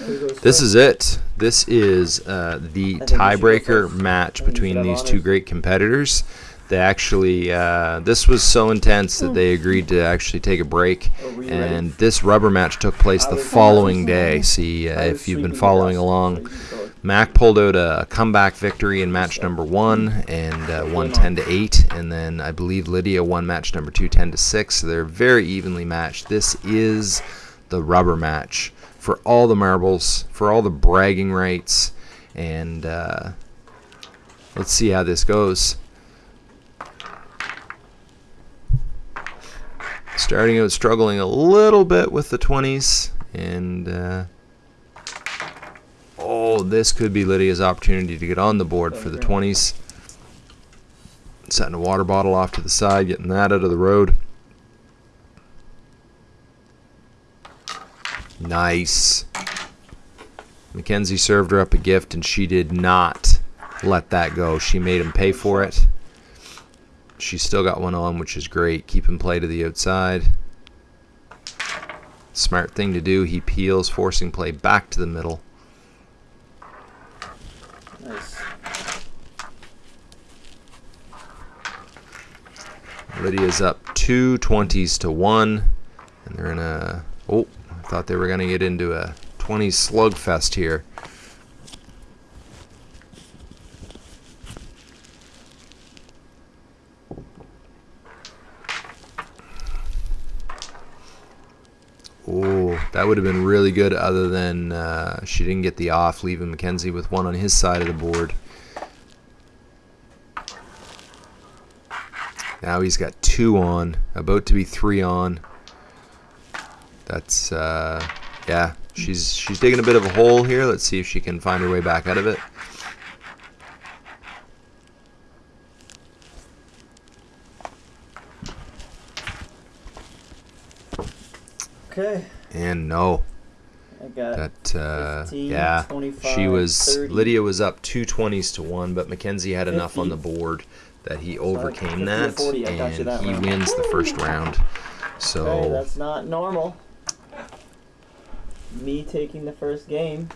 This is it. This is uh, the tiebreaker match between these two great competitors. They actually, uh, this was so intense that they agreed to actually take a break. And this rubber match took place the following day. See, uh, if you've been following along, Mac pulled out a comeback victory in match number one and uh, won 10 to 8. And then I believe Lydia won match number two, 10 to 6. So they're very evenly matched. This is the rubber match for all the marbles, for all the bragging rights, and uh, let's see how this goes. Starting out struggling a little bit with the 20s, and uh, oh, this could be Lydia's opportunity to get on the board for the 20s. Setting a water bottle off to the side, getting that out of the road. Nice. Mackenzie served her up a gift, and she did not let that go. She made him pay for it. She's still got one on, which is great. Keep him play to the outside. Smart thing to do. He peels, forcing play back to the middle. Nice. Lydia's up two 20s to one, and they're in a. Thought they were going to get into a 20 slugfest here. Oh, that would have been really good other than uh, she didn't get the off, leaving Mackenzie with one on his side of the board. Now he's got two on, about to be three on. That's uh, yeah. She's she's digging a bit of a hole here. Let's see if she can find her way back out of it. Okay. And no. I got That uh, 15, yeah. She was 30. Lydia was up two twenties to one, but Mackenzie had enough on the board that he overcame 50 that, 40, I got you and that he round. wins the first round. So Okay, that's not normal. Me taking the first game.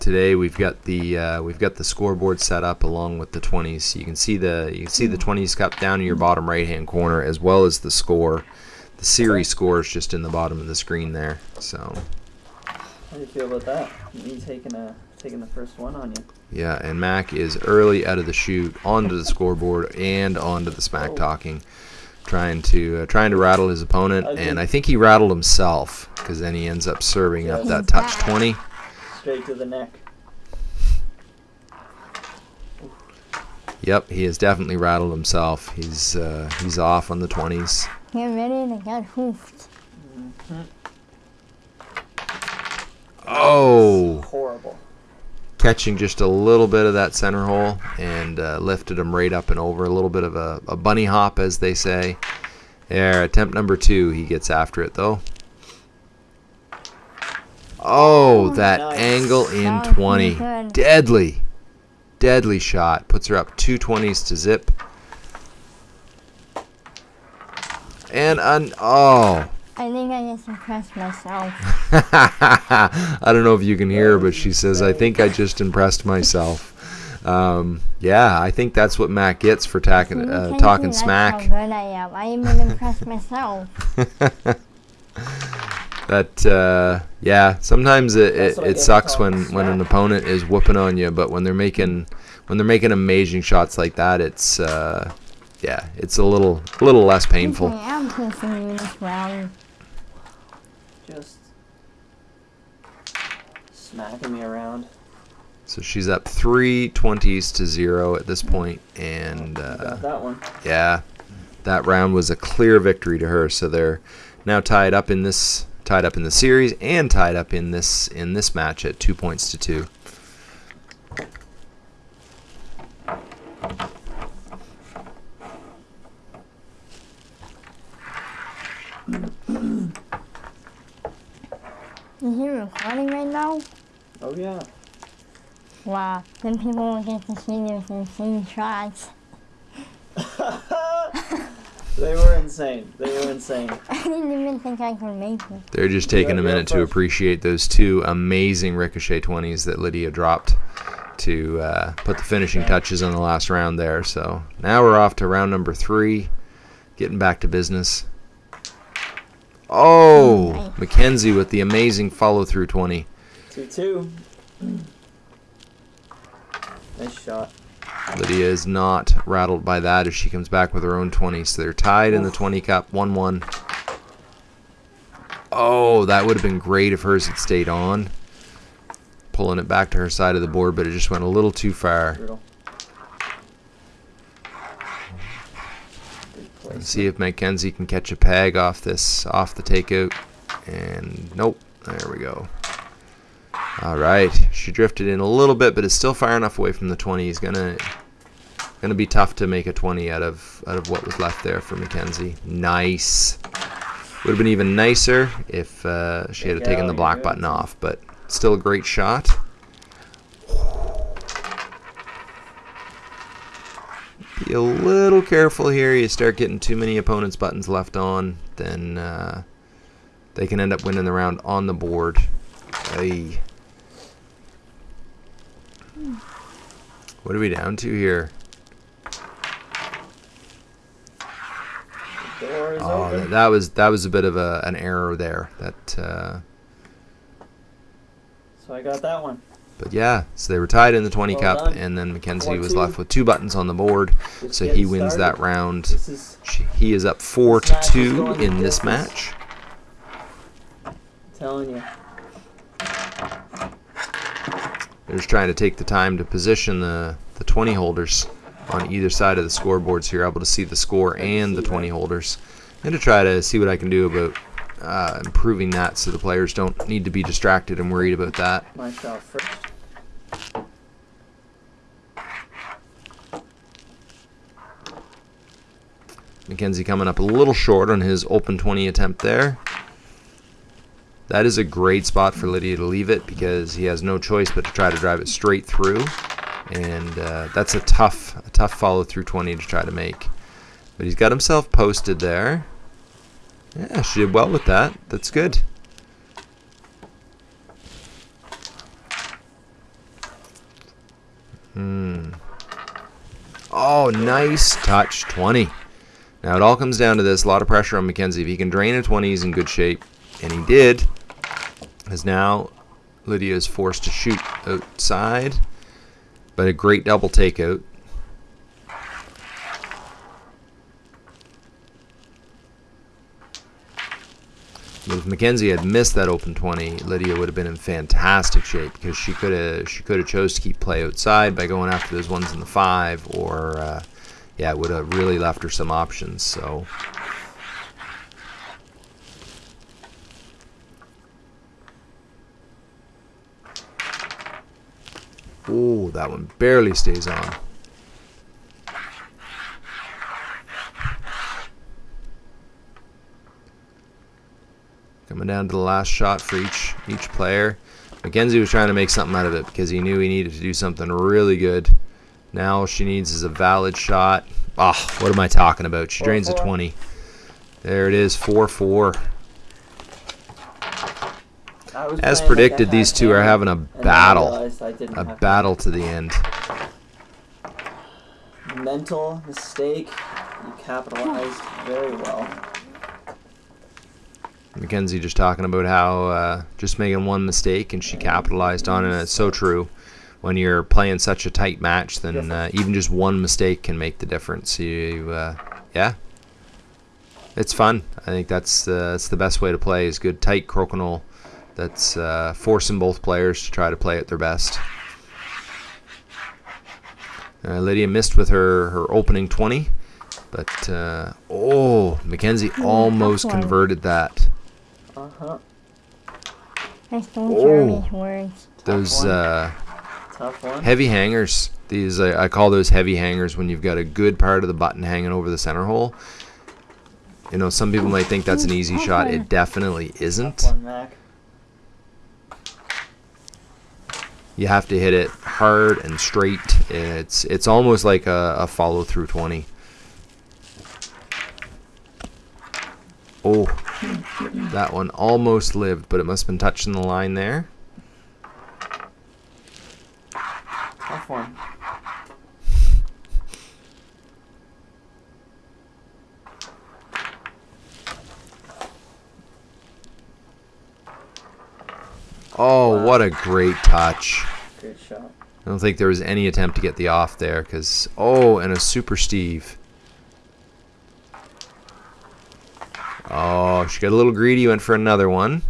Today we've got the uh, we've got the scoreboard set up along with the 20s. You can see the you can see the 20s cup down in your bottom right hand corner as well as the score. The series score is just in the bottom of the screen there. So How do you feel about that? Me taking a taking the first one on you. yeah, and Mac is early out of the shoot, onto the scoreboard and onto the smack Oh. talking, trying to uh, trying to rattle his opponent, I and I think he rattled himself because then he ends up serving up that touch 20. Straight to the neck. Yep, he has definitely rattled himself. He's uh, he's off on the 20s. Get ready to get hoofed. Oh. Horrible. Catching just a little bit of that center hole and uh, lifted him right up and over. A little bit of a, a bunny hop, as they say. There, attempt number two. He gets after it, though. Oh, that nice. angle in 20. Deadly. Deadly shot. Puts her up two 20s to zip. And, un- oh. I think I just impressed myself. I don't know if you can hear her, but she says, I think I just impressed myself. Um, yeah, I think that's what Mac gets for talking, uh, talking see that's How smack. good I am. I even impressed myself. That, uh, yeah, sometimes it, it, it sucks when, when an opponent is whooping on you, but when they're making when they're making amazing shots like that, it's uh, yeah, it's a little a little less painful. I am kissing you this round. Just smacking me around. So she's up three twenties to zero at this point, and uh, that one. Yeah, that round was a clear victory to her. So they're now tied up in this tied up in the series and tied up in this in this match at two points to two. Is he recording right now? Oh yeah. Wow. Then people will get to see those insane shots. They were insane. They were insane. I didn't even think I could make it. They're just taking Yeah, a yeah, minute to appreciate those two amazing ricochet 20s that Lydia dropped to uh, put the finishing Okay. touches on the last round there. So now we're off to round number three, getting back to business. Oh, Nice. Mackenzie with the amazing follow through 20. 2 2. Nice shot. Lydia is not rattled by that as she comes back with her own 20. So they're tied in the 20 cup, 1 1. Oh, that would have been great if hers had stayed on. Pulling it back to her side of the board, but it just went a little too far. Let's see if Mackenzie can catch a peg off this, off the takeout. And nope, there we go. All right, she drifted in a little bit, but it's still far enough away from the 20. He's gonna, gonna be tough to make a 20 out of out of what was left there for Mackenzie. Nice. Would have been even nicer if uh, she had taken the black button off, but still a great shot. Be a little careful here. You start getting too many opponents' buttons left on, then uh, they can end up winning the round on the board. Ay. What are we down to here? The door is Oh, that, that was that was a bit of a, an error there. That, uh, So I got that one. but yeah. So they were tied in the 20 Well cup, done. and then Mackenzie was 4-2. left with two buttons on the board. Just So he wins that round. This is he is up four to two in this match. telling you. They're just trying to take the time to position the, the 20 holders on either side of the scoreboard so you're able to see the score and the 20 holders. And to try to see what I can do about uh, improving that so the players don't need to be distracted and worried about that. My shot first. Mackenzie coming up a little short on his open 20 attempt there. That is a great spot for Lydia to leave it because he has no choice but to try to drive it straight through. And uh, that's a tough, a tough follow through 20 to try to make. But he's got himself posted there. Yeah, she did well with that. That's good. Hmm. Oh, nice touch. 20. Now it all comes down to this. A lot of pressure on Mackenzie. If he can drain a 20, he's in good shape. And he did. As now Lydia is forced to shoot outside. But a great double takeout. But if Mackenzie had missed that open 20, Lydia would have been in fantastic shape because she could have she could have chose to keep play outside by going after those ones in the five, or uh, yeah, it would have really left her some options. So Ooh, that one barely stays on. Coming down to the last shot for each each player. Mackenzie was trying to make something out of it because he knew he needed to do something really good. Now all she needs is a valid shot. Ah, what am I talking about? She drains a 20. There it is, 4-4. As playing like I predicted, these two are having a and then I battle. realized I didn't A battle to the end. Mental mistake. You capitalized very well. Mackenzie just talking about how uh, just making one mistake and she capitalized on it. And it's so true. When you're playing such a tight match, then uh, even just one mistake can make the difference. You, uh, yeah, it's fun. I think that's uh, that's the best way to play. Is good tight crokinole. That's uh, forcing both players to try to play at their best. Uh, Lydia missed with her, her opening 20, but uh, oh, Mackenzie almost converted that. Uh huh. I stole Jeremy's Oh. words. Those uh, heavy hangers. These I, I call those heavy hangers when you've got a good part of the button hanging over the center hole. You know, some people might think that's an easy shot. It definitely isn't. you have to hit it hard and straight. It's it's almost like a, a follow through 20. Oh, that one almost lived, but it must have been touching the line there. What a great touch. Great shot. I don't think there was any attempt to get the off there because oh, and a super Steve. Oh, she got a little greedy, went for another one.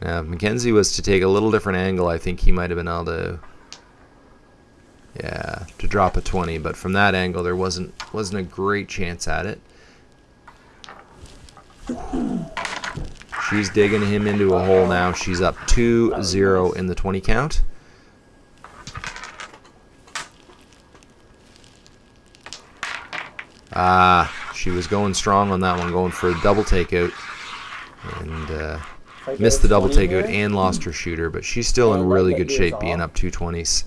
Now, if Mackenzie was to take a little different angle, I think he might have been able to, yeah, to drop a 20. But from that angle, there wasn't wasn't a great chance at it. She's digging him into a hole now. She's up 2-0 in the 20 count. Ah, she was going strong on that one, going for a double takeout. And uh, If I get missed the double 20 takeout here, and lost her shooter, but she's still in really good shape being up 220s.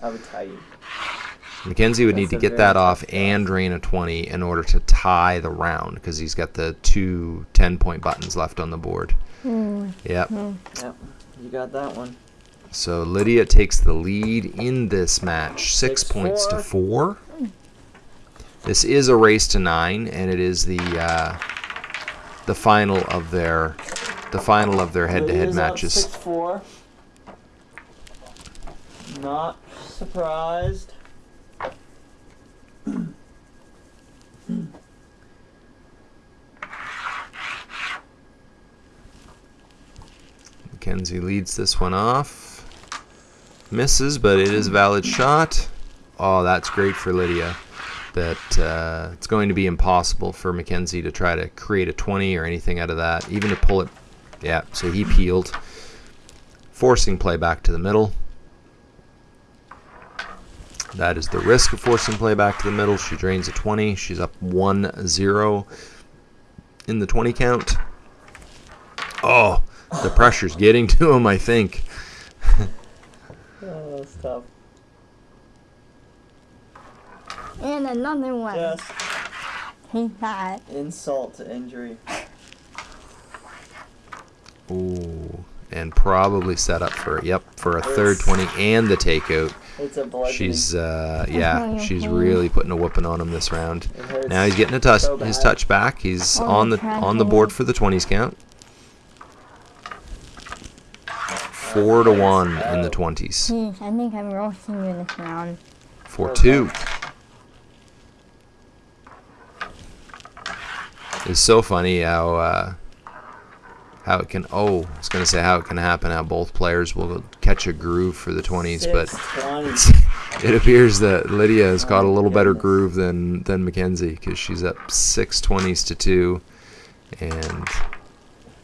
I would tie you. Mackenzie would need to get very that off and drain a 20 in order to tie the round because he's got the two 10 point buttons left on the board. Hmm. Yep. Yep. You got that one. So Lydia takes the lead in this match, six, Six, points to four. four. This is a race to nine, and it is the uh, the final of their the final of their head-to-head Lydia's up matches. 6-4. Not surprised. Mackenzie leads this one off. Misses, but it is a valid shot. Oh, that's great for Lydia. That uh, it's going to be impossible for Mackenzie to try to create a 20 or anything out of that, even to pull it. Yeah, so he peeled, forcing play back to the middle. That is the risk of forcing play back to the middle. She drains a 20. She's up 1 0 in the 20 count. Oh, the pressure's getting to him, I think. Oh, that's tough. And another one. Just Take that. insult to injury. Ooh, and probably set up for yep for a third 20 and the takeout. It's a bludgeoning. She's uh yeah, Okay, she's okay. really putting a whooping on him this round. Now he's getting a touch so his touch back. He's Oh, on the on the board for the 20s count. 4 to 1 in the 20s. I think I'm roasting you this round. 4 2. It's so funny how uh, how it can oh it's gonna say how it can happen how both players will catch a groove for the 20s but 620. it appears that Lydia has got a little better groove than than Mackenzie because she's up six 20s to two and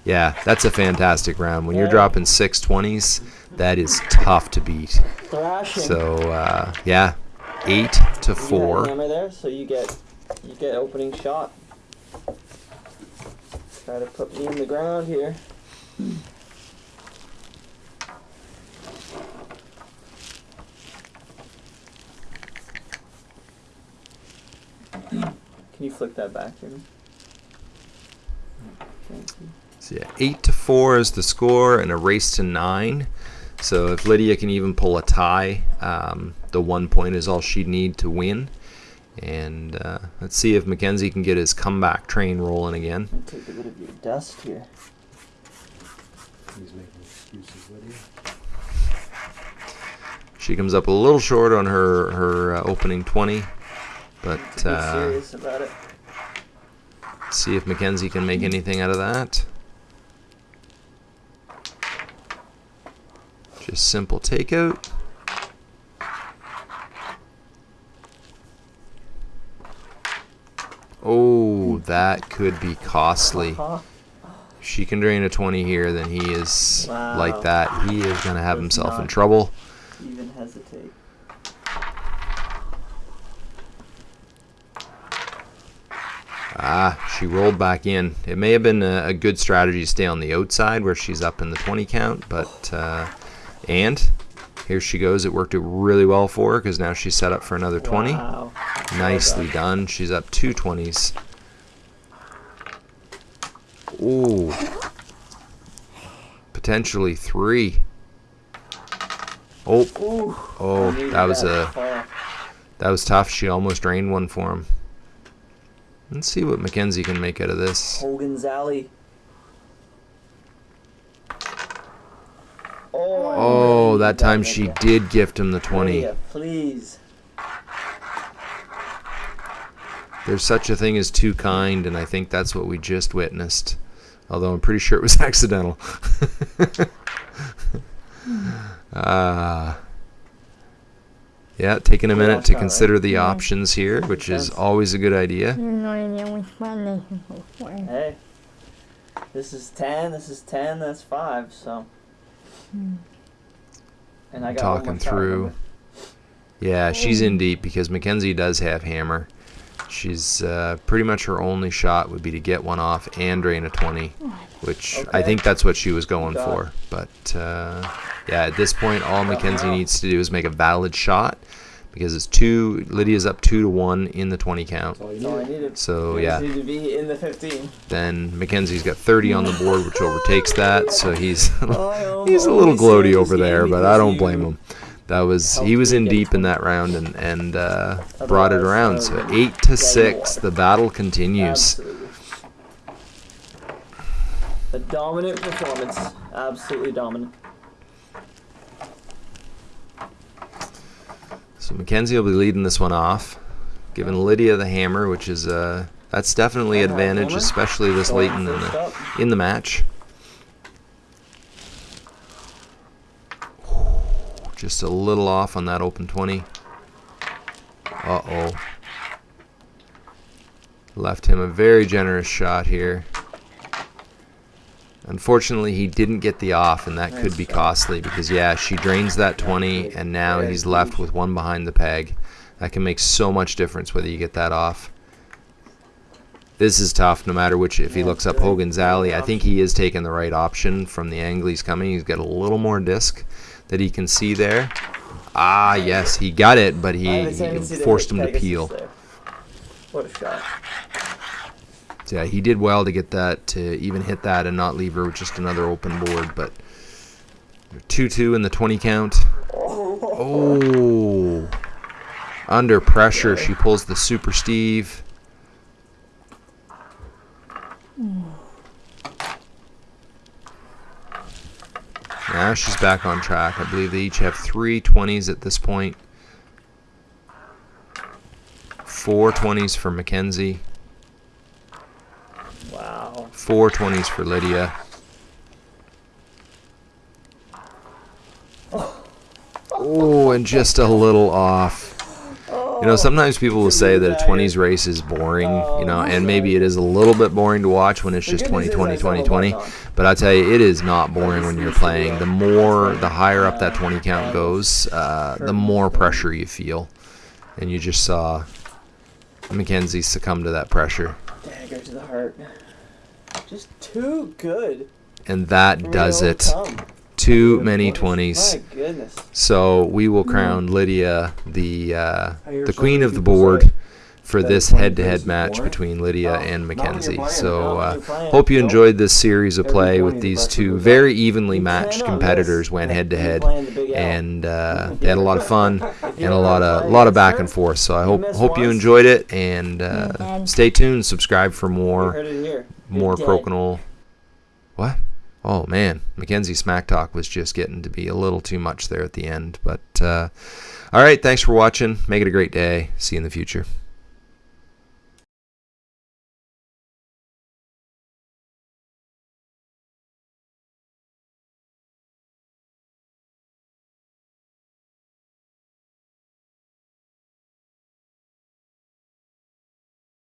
yeah that's a fantastic round when you're dropping six 20s that is tough to beat Thrashing. so uh, yeah eight to You four hammer there, so you get you get opening shot. Try to put me in the ground here. Can you flick that back you. So yeah, eight to four is the score, and a race to nine. So if Lydia can even pull a tie, um, the one point is all she'd need to win. And uh, let's see if Mackenzie can get his comeback train rolling again. Take a bit of your dust here. He's making excuses, Lydia. She comes up a little short on her her uh, opening twenty, but Be uh, serious about it. see if Mackenzie can make anything out of that. Just simple takeout. Oh, that could be costly. If she can drain a 20 here, then he is Wow. like that. He is going to have Does himself in trouble. Even hesitate. Ah, she rolled back in. It may have been a, a good strategy to stay on the outside where she's up in the 20 count, but uh, and here she goes. It worked really well for her because now she's set up for another 20. Wow. Nicely done. done. She's up two 20s. Ooh. Potentially three. Oh, Ooh. oh, that was to a that was tough. She almost drained one for him. Let's see what Mackenzie can make out of this. Hogan's Alley. Oh, I Oh, that time she did gift him the 20. Please. There's such a thing as too kind, and I think that's what we just witnessed. Although I'm pretty sure it was accidental. Ah. yeah, taking a minute to consider the options here, which is always a good idea. I have no idea which one they can go for. Hey. This is 10, this is 10, that's 5, so. Hmm. And I got one Talking more shot, through. Yeah, she's in deep because Mackenzie does have hammer. She's uh, pretty much her only shot would be to get one off and drain a 20, which I think that's what she was going Got for. But uh, yeah, at this point, all Got Mackenzie needs to do is make a valid shot because it's two. Lydia's up two to one in the 20 count. That's all you That's all I need. So yeah, just need to be in the 15. then Mackenzie's got 30 on the board, which overtakes that. So he's Oh, he's a little gloaty over there, but I don't blame him. That was he was in deep in that round and and uh, brought it around. So eight to dead in the six, the battle continues. A dominant performance. Absolutely dominant. So Mackenzie will be leading this one off, giving Lydia the hammer, which is uh that's definitely advantage, especially this late in the in the match. Just a little off on that open 20. Uh oh. Left him a very generous shot here. Unfortunately, he didn't get the off, and that could be costly because, yeah, she drains that 20, and now he's left with one behind the peg. That can make so much difference whether you get that off. This is tough no matter which. If he looks up Hogan's Alley, I think he is taking the right option from the angle he's coming. He's got a little more disc that he can see there. Ah, yes, he got it, but he, he forced him to peel. What a shot. Yeah, he did well to get that to even hit that and not leave her with just another open board. But two two in the twenty count. Oh, under pressure, she pulls the Super Steve. Now she's back on track. I believe they each have three 20s at this point. Four 20s for Mackenzie. Four 20s for Lydia. Oh, and just a little off. You know, sometimes people will say that a 20s race is boring, you know, and maybe it is a little bit boring to watch when it's just good 20, 20, 20, 20. But I tell you, it is not boring when you're playing. The more, the higher up that uh, 20 count goes, uh, the more pressure you feel. And you just saw Mackenzie succumb to that pressure. Dagger to the heart. Just too good. And that does it. overcome. Too many My 20s. goodness. So we will crown Lydia the uh, the queen of the board for this head-to-head match boring. between Lydia Oh, and not Mackenzie. So not uh, hope you enjoyed this series of play with these two very evenly matched competitors went head-to-head, playing the Big L. and uh, they had a lot of fun and a lot of lot of back and forth. So I hope hope you enjoyed it and uh, stay tuned. Subscribe for more heard it here. You're more crokinole. What? Oh man, Mackenzie smack talk was just getting to be a little too much there at the end. But uh, all right, thanks for watching. Make it a great day. See you in the future.